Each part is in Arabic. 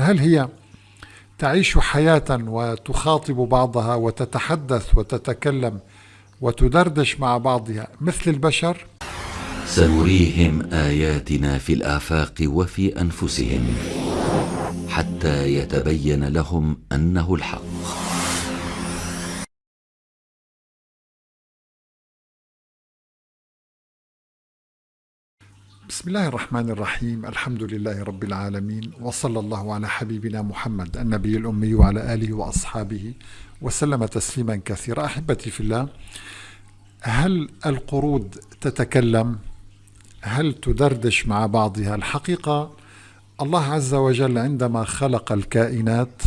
هل هي تعيش حياة وتخاطب بعضها وتتحدث وتتكلم وتدردش مع بعضها مثل البشر؟ سنريهم آياتنا في الآفاق وفي أنفسهم حتى يتبين لهم أنه الحق. بسم الله الرحمن الرحيم الحمد لله رب العالمين وصلى الله على حبيبنا محمد النبي الأمي وعلى آله وأصحابه وسلم تسليما كثيرا أحبتي في الله هل القرود تتكلم هل تدردش مع بعضها الحقيقة الله عز وجل عندما خلق الكائنات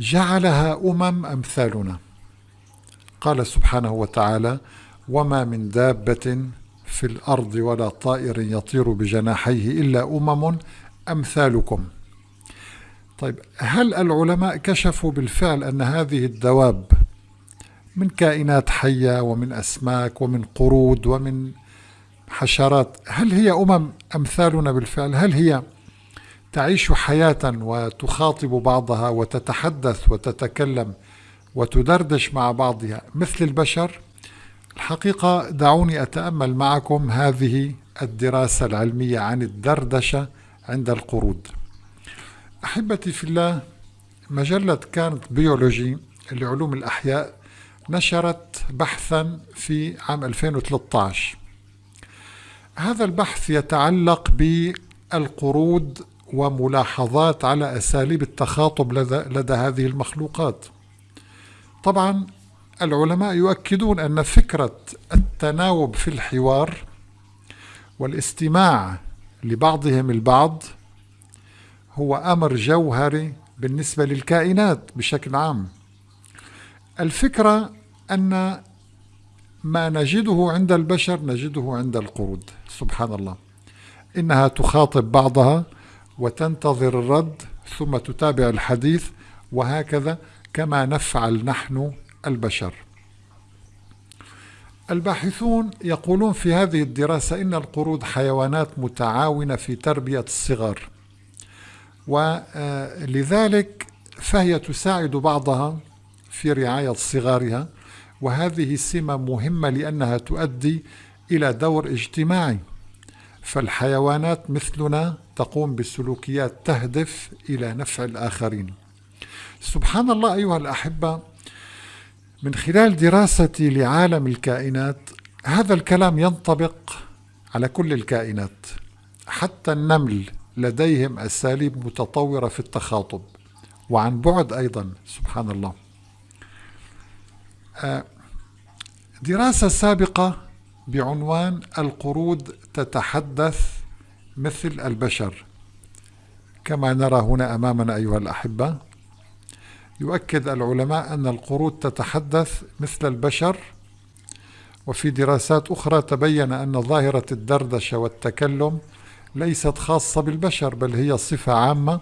جعلها أمم أمثالنا قال سبحانه وتعالى وما من دابة في الأرض ولا طائر يطير بجناحيه إلا أمم أمثالكم. طيب هل العلماء كشفوا بالفعل أن هذه الدواب من كائنات حية ومن أسماك ومن قرود ومن حشرات هل هي أمم أمثالنا بالفعل؟ هل هي تعيش حياة وتخاطب بعضها وتتحدث وتتكلم وتدردش مع بعضها مثل البشر؟ الحقيقة دعوني أتأمل معكم هذه الدراسة العلمية عن الدردشة عند القرود. أحبتي في الله مجلة كانت بيولوجي لعلوم الأحياء نشرت بحثا في عام 2013 هذا البحث يتعلق بالقرود وملاحظات على أساليب التخاطب لدى, هذه المخلوقات. طبعا العلماء يؤكدون أن فكرة التناوب في الحوار والاستماع لبعضهم البعض هو أمر جوهري بالنسبة للكائنات بشكل عام. الفكرة أن ما نجده عند البشر نجده عند القرود سبحان الله. إنها تخاطب بعضها وتنتظر الرد ثم تتابع الحديث وهكذا كما نفعل نحن البشر. الباحثون يقولون في هذه الدراسة إن القرود حيوانات متعاونة في تربية الصغار ولذلك فهي تساعد بعضها في رعاية صغارها وهذه سمة مهمة لأنها تؤدي إلى دور اجتماعي. فالحيوانات مثلنا تقوم بسلوكيات تهدف إلى نفع الآخرين. سبحان الله أيها الأحبة من خلال دراستي لعالم الكائنات هذا الكلام ينطبق على كل الكائنات حتى النمل لديهم أساليب متطورة في التخاطب وعن بعد أيضا سبحان الله. آه، دراسة سابقة بعنوان القرود تتحدث مثل البشر كما نرى هنا أمامنا أيها الأحبة. يؤكد العلماء أن القرود تتحدث مثل البشر وفي دراسات أخرى تبين أن ظاهرة الدردشة والتكلم ليست خاصة بالبشر بل هي صفة عامة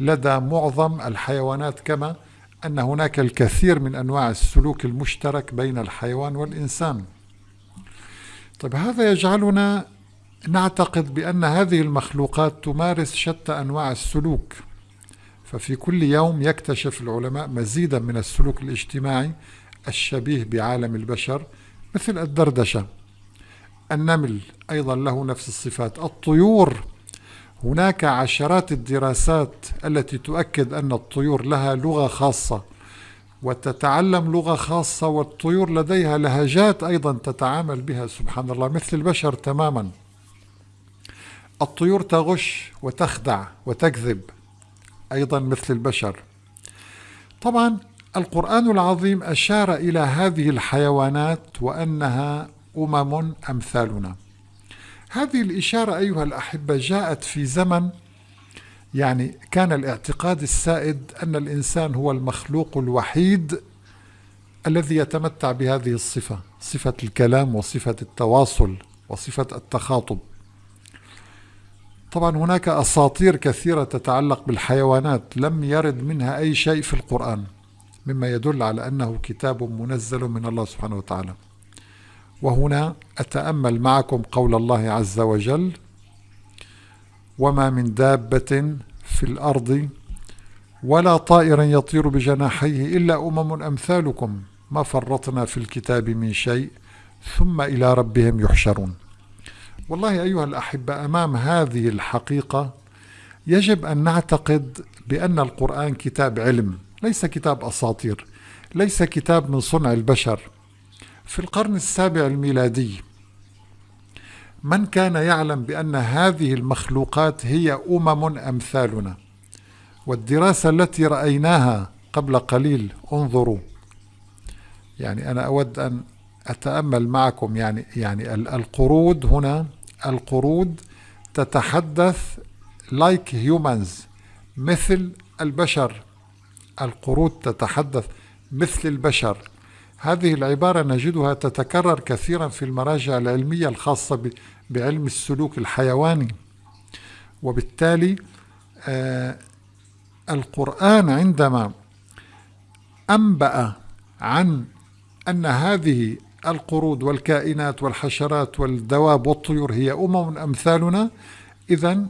لدى معظم الحيوانات كما أن هناك الكثير من أنواع السلوك المشترك بين الحيوان والإنسان. طيب هذا يجعلنا نعتقد بأن هذه المخلوقات تمارس شتى أنواع السلوك. ففي كل يوم يكتشف العلماء مزيدا من السلوك الاجتماعي الشبيه بعالم البشر مثل الدردشة. النمل أيضا له نفس الصفات. الطيور هناك عشرات الدراسات التي تؤكد أن الطيور لها لغة خاصة وتتعلم لغة خاصة والطيور لديها لهجات أيضا تتعامل بها سبحان الله مثل البشر تماما. الطيور تغش وتخدع وتكذب. أيضا مثل البشر. طبعا القرآن العظيم أشار إلى هذه الحيوانات وأنها أمم أمثالنا. هذه الإشارة أيها الأحبة جاءت في زمن يعني كان الاعتقاد السائد أن الإنسان هو المخلوق الوحيد الذي يتمتع بهذه الصفة صفة الكلام وصفة التواصل وصفة التخاطب. طبعا هناك أساطير كثيرة تتعلق بالحيوانات لم يرد منها أي شيء في القرآن مما يدل على أنه كتاب منزل من الله سبحانه وتعالى. وهنا أتأمل معكم قول الله عز وجل وما من دابة في الأرض ولا طائر يطير بجناحيه إلا أمم أمثالكم ما فرطنا في الكتاب من شيء ثم إلى ربهم يحشرون. والله أيها الأحبة أمام هذه الحقيقة يجب أن نعتقد بأن القرآن كتاب علم ليس كتاب أساطير ليس كتاب من صنع البشر. في القرن السابع الميلادي من كان يعلم بأن هذه المخلوقات هي أمم أمثالنا؟ والدراسة التي رأيناها قبل قليل انظروا. يعني أنا أود أن أتأمل معكم يعني يعني القرود هنا القرود تتحدث like humans مثل البشر. القرود تتحدث مثل البشر. هذه العبارة نجدها تتكرر كثيرا في المراجع العلمية الخاصة بعلم السلوك الحيواني. وبالتالي آه القرآن عندما أنبأ عن أن هذه القرود والكائنات والحشرات والدواب والطيور هي أمم أمثالنا. إذا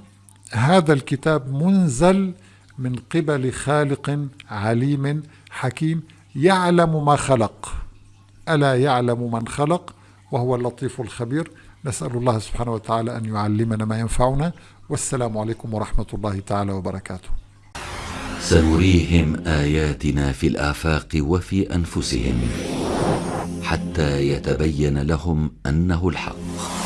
هذا الكتاب منزل من قبل خالق عليم حكيم. يعلم ما خلق. ألا يعلم من خلق؟ وهو اللطيف الخبير. نسأل الله سبحانه وتعالى أن يعلمنا ما ينفعنا. والسلام عليكم ورحمة الله تعالى وبركاته. سنريهم آياتنا في الآفاق وفي أنفسهم. حتى يتبين لهم أنه الحق.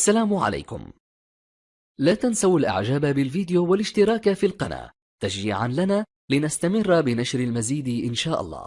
السلام عليكم. لا تنسوا الإعجاب بالفيديو والاشتراك في القناة تشجيعا لنا لنستمر بنشر المزيد إن شاء الله.